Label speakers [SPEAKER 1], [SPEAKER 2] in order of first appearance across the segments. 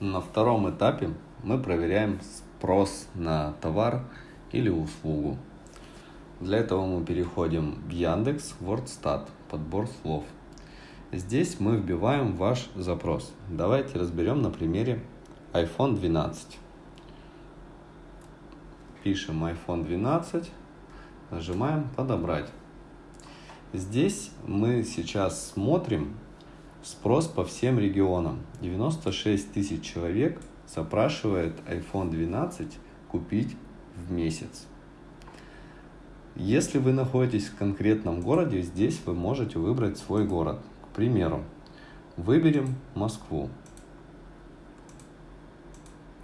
[SPEAKER 1] На втором этапе мы проверяем спрос на товар или услугу. Для этого мы переходим в Яндекс Вордстат, подбор слов. Здесь мы вбиваем ваш запрос. Давайте разберем на примере iPhone 12. Пишем iPhone 12, нажимаем «Подобрать». Здесь мы сейчас смотрим спрос по всем регионам. 96 тысяч человек запрашивает iPhone 12 купить в месяц. Если вы находитесь в конкретном городе, здесь вы можете выбрать свой город. К примеру, выберем Москву.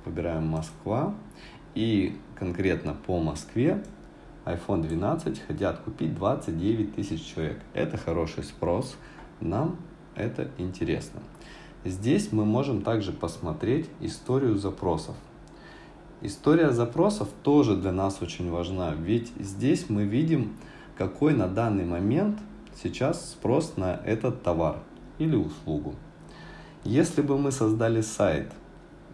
[SPEAKER 1] Выбираем Москва. И конкретно по Москве iPhone 12 хотят купить 29 тысяч человек. Это хороший спрос, нам это интересно. Здесь мы можем также посмотреть историю запросов. История запросов тоже для нас очень важна, ведь здесь мы видим, какой на данный момент сейчас спрос на этот товар или услугу. Если бы мы создали сайт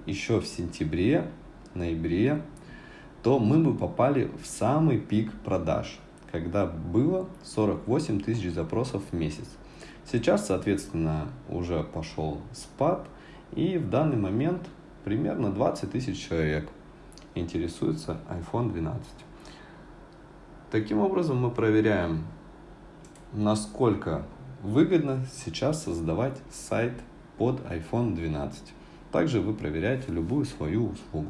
[SPEAKER 1] еще в сентябре, ноябре, то мы бы попали в самый пик продаж, когда было 48 тысяч запросов в месяц. Сейчас, соответственно, уже пошел спад, и в данный момент примерно 20 тысяч человек интересуется iPhone 12. Таким образом мы проверяем, насколько выгодно сейчас создавать сайт под iPhone 12. Также вы проверяете любую свою услугу.